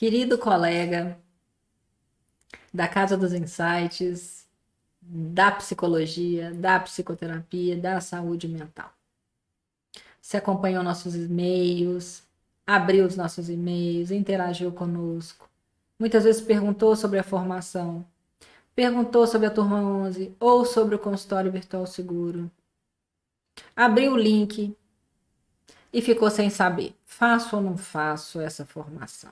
querido colega da Casa dos Insights, da psicologia, da psicoterapia, da saúde mental. Você acompanhou nossos e-mails, abriu os nossos e-mails, interagiu conosco. Muitas vezes perguntou sobre a formação, perguntou sobre a turma 11 ou sobre o consultório virtual seguro. Abriu o link e ficou sem saber, faço ou não faço essa formação.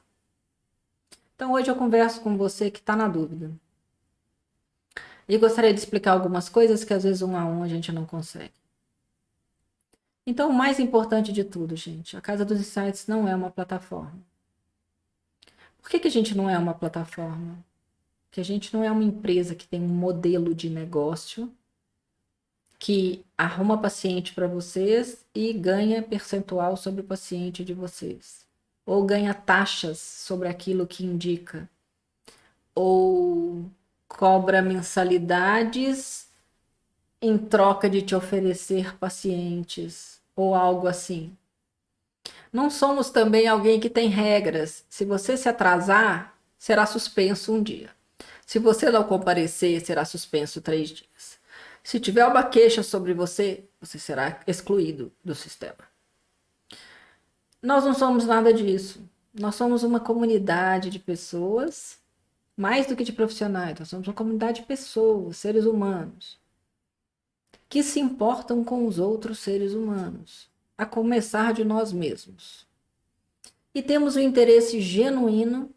Então hoje eu converso com você que está na dúvida. E gostaria de explicar algumas coisas que às vezes um a um a gente não consegue. Então o mais importante de tudo, gente, a Casa dos Insights não é uma plataforma. Por que, que a gente não é uma plataforma? Porque a gente não é uma empresa que tem um modelo de negócio que arruma paciente para vocês e ganha percentual sobre o paciente de vocês ou ganha taxas sobre aquilo que indica, ou cobra mensalidades em troca de te oferecer pacientes, ou algo assim. Não somos também alguém que tem regras. Se você se atrasar, será suspenso um dia. Se você não comparecer, será suspenso três dias. Se tiver uma queixa sobre você, você será excluído do sistema. Nós não somos nada disso. Nós somos uma comunidade de pessoas, mais do que de profissionais, nós somos uma comunidade de pessoas, seres humanos, que se importam com os outros seres humanos, a começar de nós mesmos. E temos um interesse genuíno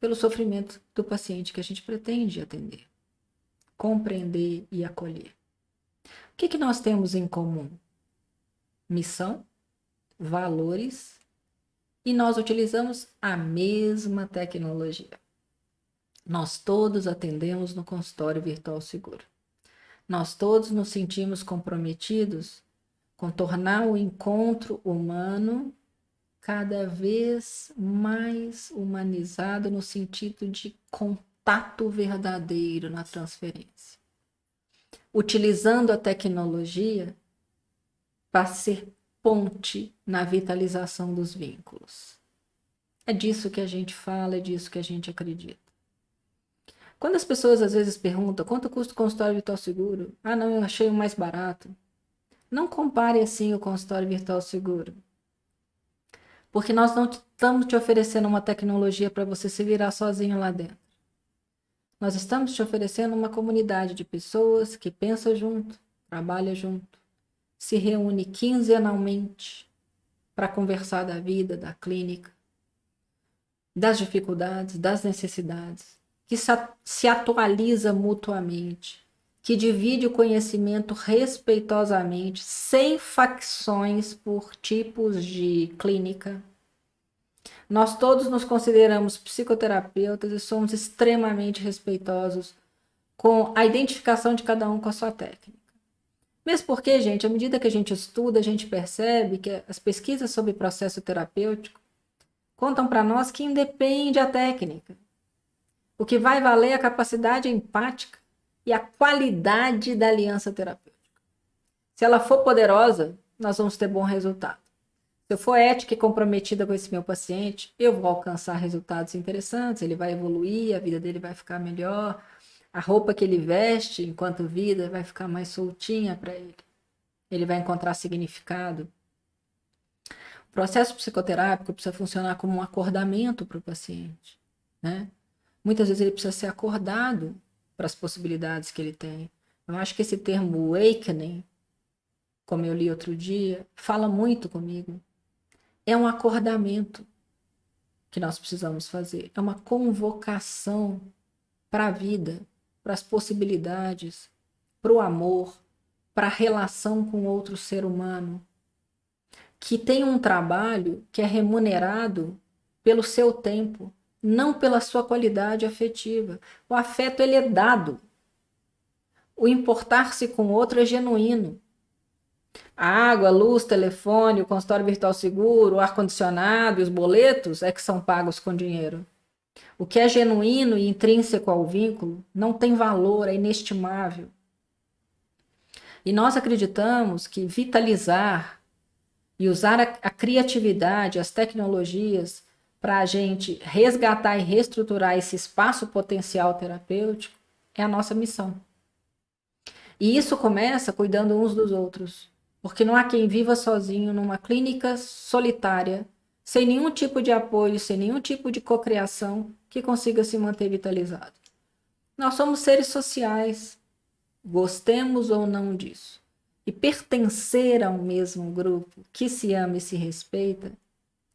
pelo sofrimento do paciente que a gente pretende atender, compreender e acolher. O que, que nós temos em comum? Missão, valores e nós utilizamos a mesma tecnologia. Nós todos atendemos no consultório virtual seguro. Nós todos nos sentimos comprometidos com tornar o encontro humano cada vez mais humanizado no sentido de contato verdadeiro na transferência. Utilizando a tecnologia para ser ponte na vitalização dos vínculos. É disso que a gente fala, é disso que a gente acredita. Quando as pessoas às vezes perguntam quanto custa o consultório virtual seguro? Ah, não, eu achei o mais barato. Não compare assim o consultório virtual seguro. Porque nós não estamos te oferecendo uma tecnologia para você se virar sozinho lá dentro. Nós estamos te oferecendo uma comunidade de pessoas que pensa junto, trabalha junto, se reúne quinzenalmente para conversar da vida, da clínica, das dificuldades, das necessidades, que se atualiza mutuamente, que divide o conhecimento respeitosamente, sem facções por tipos de clínica. Nós todos nos consideramos psicoterapeutas e somos extremamente respeitosos com a identificação de cada um com a sua técnica. Mesmo porque, gente, à medida que a gente estuda, a gente percebe que as pesquisas sobre processo terapêutico contam para nós que independe a técnica. O que vai valer é a capacidade empática e a qualidade da aliança terapêutica. Se ela for poderosa, nós vamos ter bom resultado. Se eu for ética e comprometida com esse meu paciente, eu vou alcançar resultados interessantes, ele vai evoluir, a vida dele vai ficar melhor, a roupa que ele veste enquanto vida vai ficar mais soltinha para ele. Ele vai encontrar significado. O processo psicoterápico precisa funcionar como um acordamento para o paciente. Né? Muitas vezes ele precisa ser acordado para as possibilidades que ele tem. Eu acho que esse termo awakening, como eu li outro dia, fala muito comigo. É um acordamento que nós precisamos fazer. É uma convocação para a vida, para as possibilidades, para o amor, para a relação com outro ser humano, que tem um trabalho que é remunerado pelo seu tempo, não pela sua qualidade afetiva. O afeto ele é dado. O importar-se com outro é genuíno. A água, luz, telefone, o consultório virtual seguro, o ar-condicionado os boletos é que são pagos com dinheiro. O que é genuíno e intrínseco ao vínculo não tem valor, é inestimável. E nós acreditamos que vitalizar e usar a, a criatividade, as tecnologias, para a gente resgatar e reestruturar esse espaço potencial terapêutico é a nossa missão. E isso começa cuidando uns dos outros, porque não há quem viva sozinho numa clínica solitária, sem nenhum tipo de apoio, sem nenhum tipo de cocriação que consiga se manter vitalizado. Nós somos seres sociais, gostemos ou não disso. E pertencer ao mesmo grupo que se ama e se respeita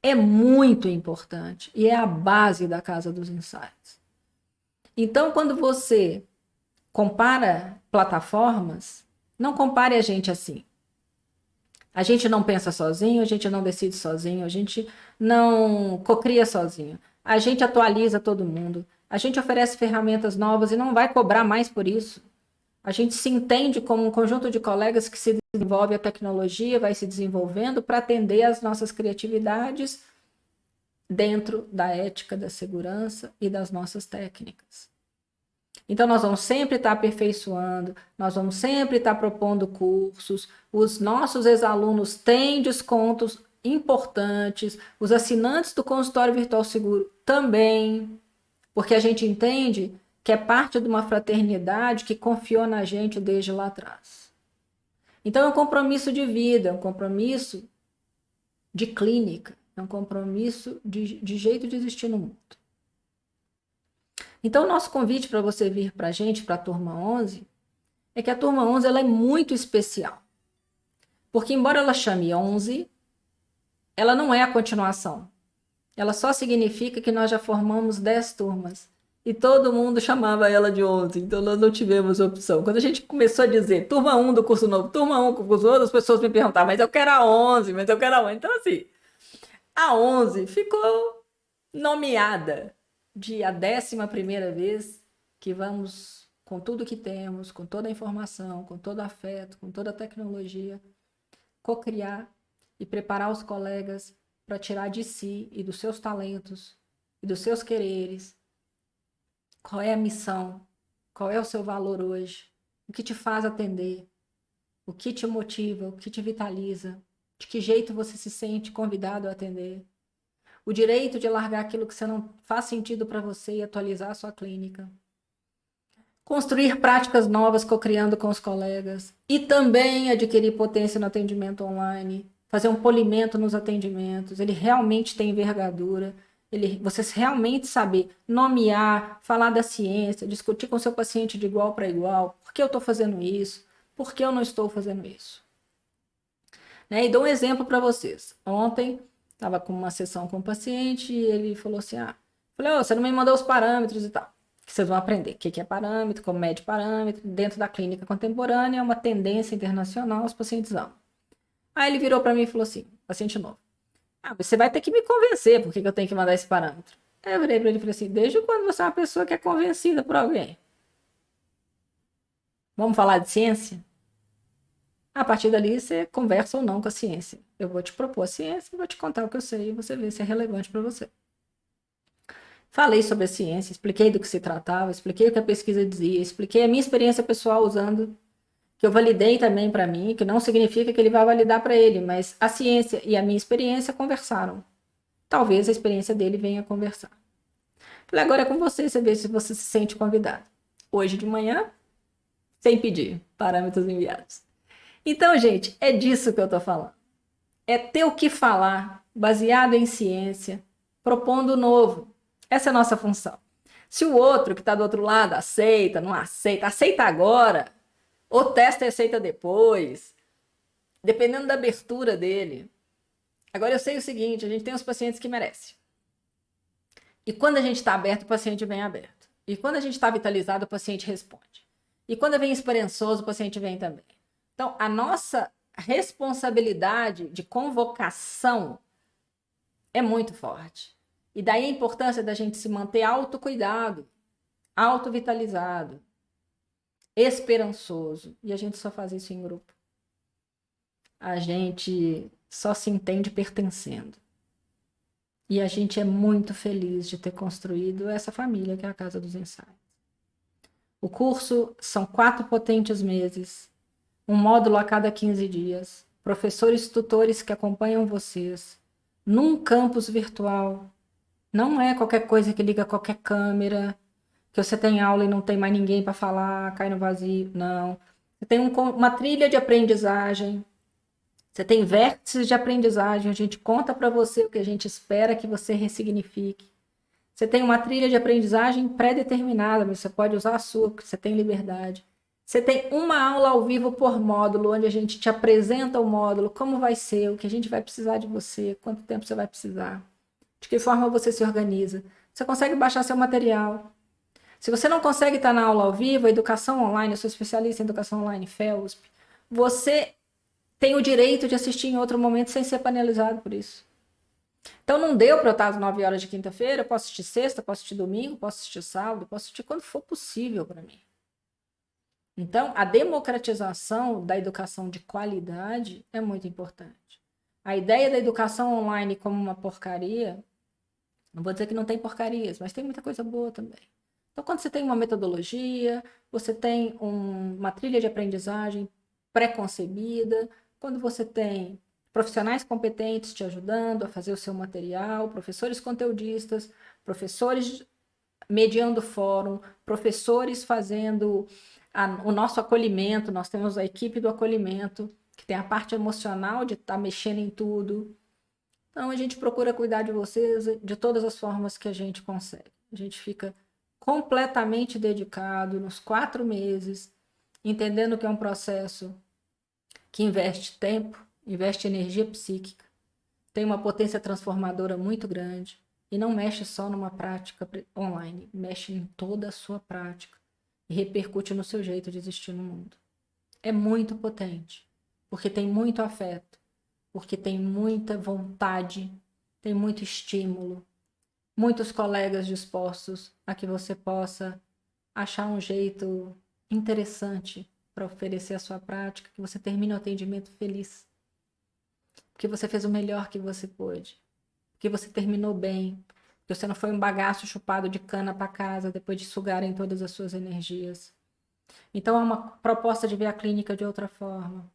é muito importante e é a base da Casa dos Insights. Então, quando você compara plataformas, não compare a gente assim. A gente não pensa sozinho, a gente não decide sozinho, a gente não cocria sozinho. A gente atualiza todo mundo, a gente oferece ferramentas novas e não vai cobrar mais por isso. A gente se entende como um conjunto de colegas que se desenvolve a tecnologia, vai se desenvolvendo para atender às nossas criatividades dentro da ética da segurança e das nossas técnicas. Então, nós vamos sempre estar aperfeiçoando, nós vamos sempre estar propondo cursos, os nossos ex-alunos têm descontos importantes, os assinantes do consultório virtual seguro também, porque a gente entende que é parte de uma fraternidade que confiou na gente desde lá atrás. Então é um compromisso de vida, é um compromisso de clínica, é um compromisso de, de jeito de existir no mundo. Então o nosso convite para você vir para a gente, para a turma 11, é que a turma 11 ela é muito especial. Porque embora ela chame 11, ela não é a continuação. Ela só significa que nós já formamos 10 turmas e todo mundo chamava ela de 11, então nós não tivemos opção. Quando a gente começou a dizer turma 1 do curso novo, turma 1 do curso novo, as pessoas me perguntavam, mas eu quero a 11, mas eu quero a 11. Então, assim, a 11 ficou nomeada de a décima primeira vez que vamos, com tudo que temos, com toda a informação, com todo afeto, com toda a tecnologia, co-criar e preparar os colegas para tirar de si e dos seus talentos e dos seus quereres qual é a missão? Qual é o seu valor hoje? O que te faz atender? O que te motiva? O que te vitaliza? De que jeito você se sente convidado a atender? O direito de largar aquilo que não faz sentido para você e atualizar a sua clínica. Construir práticas novas co-criando com os colegas. E também adquirir potência no atendimento online. Fazer um polimento nos atendimentos. Ele realmente tem envergadura ele, você realmente saber nomear, falar da ciência, discutir com seu paciente de igual para igual, por que eu estou fazendo isso, por que eu não estou fazendo isso. Né? E dou um exemplo para vocês. Ontem, estava com uma sessão com o paciente e ele falou assim, ah, falei, oh, você não me mandou os parâmetros e tal. Que vocês vão aprender o que é parâmetro, como mede parâmetro, dentro da clínica contemporânea, é uma tendência internacional, os pacientes amam. Aí ele virou para mim e falou assim, paciente novo, ah, você vai ter que me convencer por que eu tenho que mandar esse parâmetro. Aí eu virei para ele e falei assim: desde quando você é uma pessoa que é convencida por alguém? Vamos falar de ciência? A partir dali você conversa ou não com a ciência. Eu vou te propor a ciência, vou te contar o que eu sei e você vê se é relevante para você. Falei sobre a ciência, expliquei do que se tratava, expliquei o que a pesquisa dizia, expliquei a minha experiência pessoal usando que eu validei também para mim, que não significa que ele vai validar para ele, mas a ciência e a minha experiência conversaram. Talvez a experiência dele venha conversar. Falei, agora é com você, você vê se você se sente convidado. Hoje de manhã, sem pedir, parâmetros enviados. Então, gente, é disso que eu estou falando. É ter o que falar, baseado em ciência, propondo novo. Essa é a nossa função. Se o outro que está do outro lado aceita, não aceita, aceita agora, ou testa e aceita depois, dependendo da abertura dele. Agora eu sei o seguinte, a gente tem os pacientes que merecem. E quando a gente está aberto, o paciente vem aberto. E quando a gente está vitalizado, o paciente responde. E quando vem esperançoso, o paciente vem também. Então, a nossa responsabilidade de convocação é muito forte. E daí a importância da gente se manter autocuidado, autovitalizado, esperançoso. E a gente só faz isso em grupo. A gente só se entende pertencendo. E a gente é muito feliz de ter construído essa família que é a Casa dos Ensaios. O curso são quatro potentes meses, um módulo a cada 15 dias, professores tutores que acompanham vocês, num campus virtual, Não é qualquer coisa que liga qualquer câmera, que você tem aula e não tem mais ninguém para falar, cai no vazio. Não. Você tem um, uma trilha de aprendizagem. Você tem vértices de aprendizagem. A gente conta para você o que a gente espera que você ressignifique. Você tem uma trilha de aprendizagem pré-determinada, mas você pode usar a sua, porque você tem liberdade. Você tem uma aula ao vivo por módulo, onde a gente te apresenta o módulo, como vai ser, o que a gente vai precisar de você, quanto tempo você vai precisar de que forma você se organiza. Você consegue baixar seu material. Se você não consegue estar na aula ao vivo, educação online, eu sou especialista em educação online, FEUSP, você tem o direito de assistir em outro momento sem ser penalizado por isso. Então não deu para eu estar às 9 horas de quinta-feira, posso assistir sexta, posso assistir domingo, posso assistir sábado, posso assistir quando for possível para mim. Então, a democratização da educação de qualidade é muito importante. A ideia da educação online como uma porcaria não vou dizer que não tem porcarias, mas tem muita coisa boa também. Então, quando você tem uma metodologia, você tem um, uma trilha de aprendizagem pré-concebida, quando você tem profissionais competentes te ajudando a fazer o seu material, professores conteudistas, professores mediando fórum, professores fazendo a, o nosso acolhimento, nós temos a equipe do acolhimento, que tem a parte emocional de estar tá mexendo em tudo, então a gente procura cuidar de vocês de todas as formas que a gente consegue. A gente fica completamente dedicado nos quatro meses, entendendo que é um processo que investe tempo, investe energia psíquica, tem uma potência transformadora muito grande e não mexe só numa prática online, mexe em toda a sua prática e repercute no seu jeito de existir no mundo. É muito potente, porque tem muito afeto, porque tem muita vontade, tem muito estímulo, muitos colegas dispostos a que você possa achar um jeito interessante para oferecer a sua prática, que você termine o atendimento feliz, porque você fez o melhor que você pôde, que você terminou bem, você não foi um bagaço chupado de cana para casa depois de sugarem todas as suas energias. Então é uma proposta de ver a clínica de outra forma,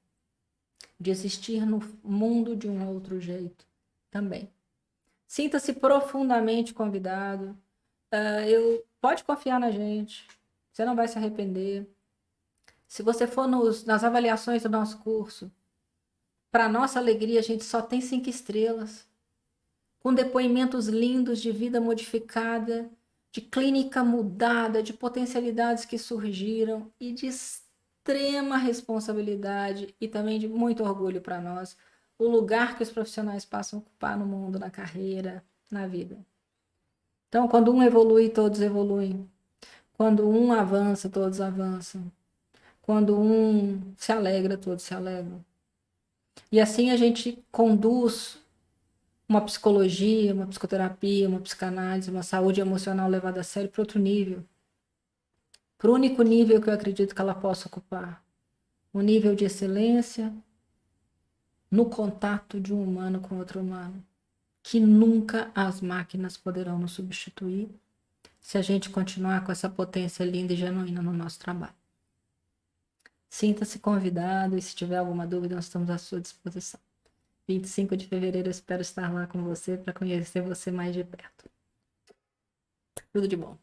de existir no mundo de um outro jeito também. Sinta-se profundamente convidado. Uh, eu, pode confiar na gente. Você não vai se arrepender. Se você for nos, nas avaliações do nosso curso, para nossa alegria, a gente só tem cinco estrelas. Com depoimentos lindos de vida modificada, de clínica mudada, de potencialidades que surgiram e de extrema responsabilidade e também de muito orgulho para nós o lugar que os profissionais passam a ocupar no mundo, na carreira, na vida. Então, quando um evolui, todos evoluem. Quando um avança, todos avançam. Quando um se alegra, todos se alegram. E assim a gente conduz uma psicologia, uma psicoterapia, uma psicanálise, uma saúde emocional levada a sério para outro nível para o único nível que eu acredito que ela possa ocupar. O nível de excelência no contato de um humano com outro humano, que nunca as máquinas poderão nos substituir se a gente continuar com essa potência linda e genuína no nosso trabalho. Sinta-se convidado e se tiver alguma dúvida, nós estamos à sua disposição. 25 de fevereiro eu espero estar lá com você para conhecer você mais de perto. Tudo de bom.